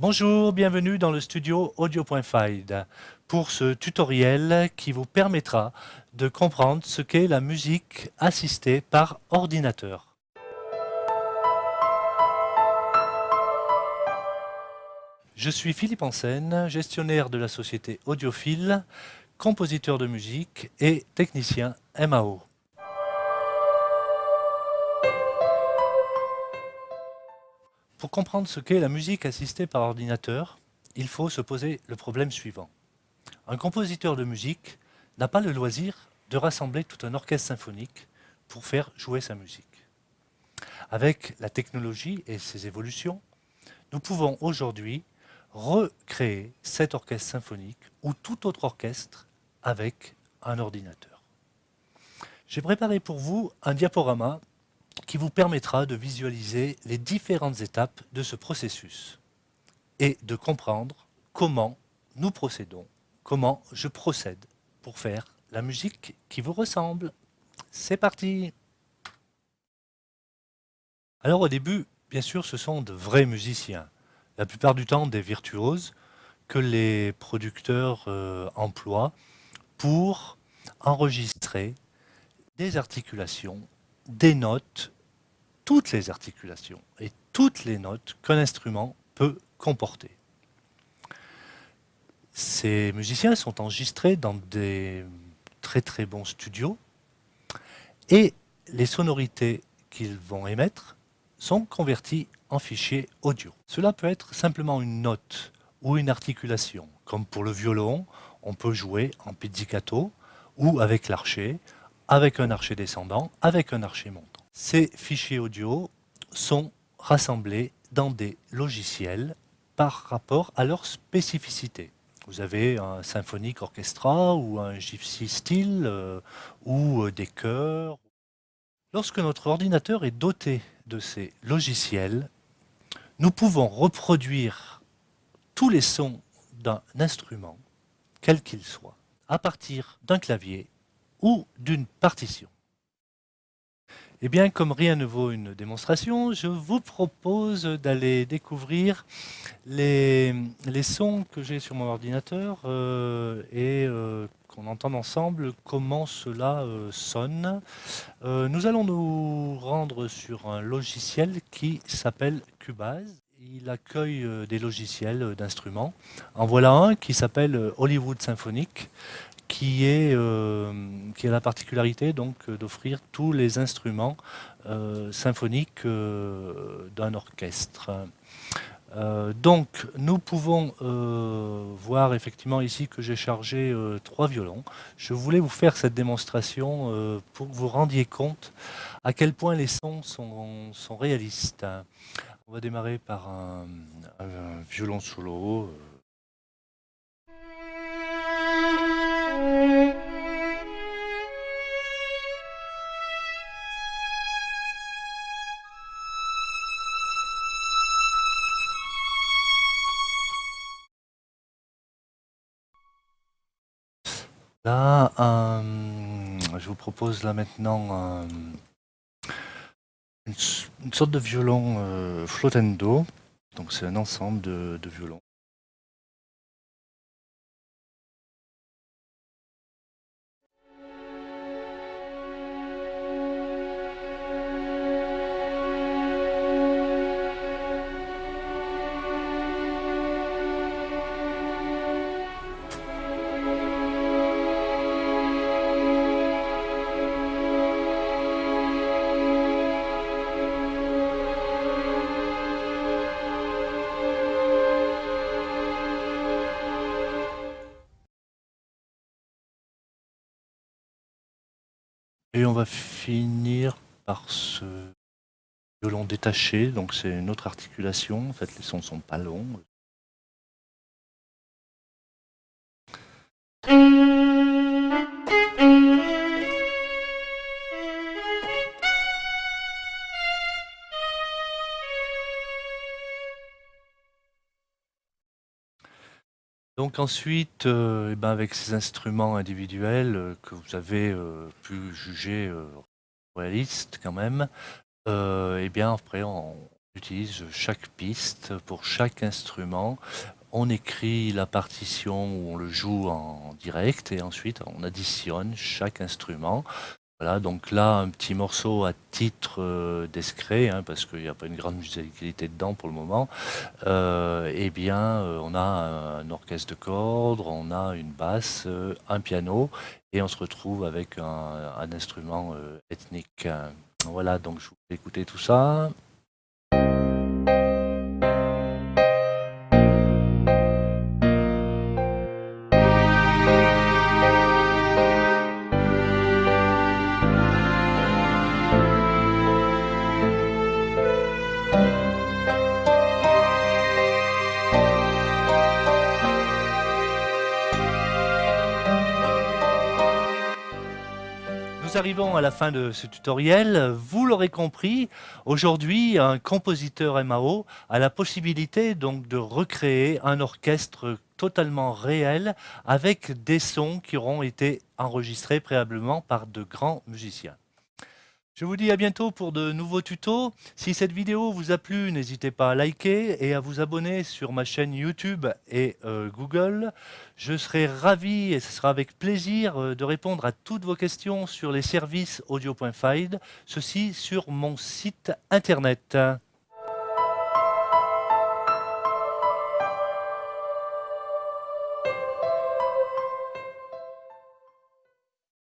Bonjour, bienvenue dans le studio Audio.fide pour ce tutoriel qui vous permettra de comprendre ce qu'est la musique assistée par ordinateur. Je suis Philippe Ansen, gestionnaire de la société Audiophile, compositeur de musique et technicien MAO. Pour comprendre ce qu'est la musique assistée par ordinateur, il faut se poser le problème suivant. Un compositeur de musique n'a pas le loisir de rassembler tout un orchestre symphonique pour faire jouer sa musique. Avec la technologie et ses évolutions, nous pouvons aujourd'hui recréer cet orchestre symphonique ou tout autre orchestre avec un ordinateur. J'ai préparé pour vous un diaporama qui vous permettra de visualiser les différentes étapes de ce processus et de comprendre comment nous procédons, comment je procède pour faire la musique qui vous ressemble. C'est parti Alors au début, bien sûr, ce sont de vrais musiciens, la plupart du temps des virtuoses que les producteurs euh, emploient pour enregistrer des articulations des notes, toutes les articulations et toutes les notes qu'un instrument peut comporter. Ces musiciens sont enregistrés dans des très très bons studios et les sonorités qu'ils vont émettre sont converties en fichiers audio. Cela peut être simplement une note ou une articulation, comme pour le violon, on peut jouer en pizzicato ou avec l'archer, avec un archer descendant, avec un archer montant. Ces fichiers audio sont rassemblés dans des logiciels par rapport à leur spécificité. Vous avez un symphonique orchestra ou un gypsy style euh, ou euh, des chœurs. Lorsque notre ordinateur est doté de ces logiciels, nous pouvons reproduire tous les sons d'un instrument, quel qu'il soit, à partir d'un clavier ou d'une partition. Eh bien, comme rien ne vaut une démonstration, je vous propose d'aller découvrir les, sons que j'ai sur mon ordinateur euh, et euh, qu'on entende ensemble comment cela euh, sonne. nous allons nous rendre sur un logiciel qui s'appelle Cubase. Il accueille des logiciels d'instruments. En voilà un qui s'appelle Hollywood Symphonic qui, est, qui a la particularité donc euh, d'offrir tous les instruments euh, symphoniques d'un orchestre. donc nous pouvons voir effectivement ici que j'ai chargé trois violons. Je voulais vous faire cette démonstration pour que vous rendiez compte à quel point les sons sont, sont réalistes. On va démarrer par un violon solo. Là, euh, je vous propose là maintenant euh, une, sorte de violon euh, flottendo. Donc c'est un ensemble de violons. Et on va finir par ce violon détaché, donc c'est une autre articulation, en fait les sons ne sont pas longs. Donc ensuite, euh, eh ben avec ces instruments individuels euh, que vous avez euh, pu juger réalistes quand même, eh bien après on, utilise chaque piste pour chaque instrument. On écrit la partition où on le joue en direct et ensuite on additionne chaque instrument. Voilà, donc là, un petit morceau à titre euh, discret, hein, parce qu'il n'y a pas une grande musicalité dedans pour le moment. Euh, eh bien, euh, on a un, orchestre de cordes, on a une basse, un piano, et on se retrouve avec un, un instrument ethnique. Voilà, donc je vous fais écouter tout ça. Nous arrivons à la fin de ce tutoriel. Vous l'aurez compris, aujourd'hui, un compositeur MAO a la possibilité donc de recréer un orchestre totalement réel avec des sons qui auront été enregistrés préalablement par de grands musiciens. Je vous dis à bientôt pour de nouveaux tutos. Si cette vidéo vous a plu, n'hésitez pas à liker et à vous abonner sur ma chaîne YouTube et euh, Google. Je serai ravi et ce sera avec plaisir euh, de répondre à toutes vos questions sur les services audio.fide, ceci sur mon site internet.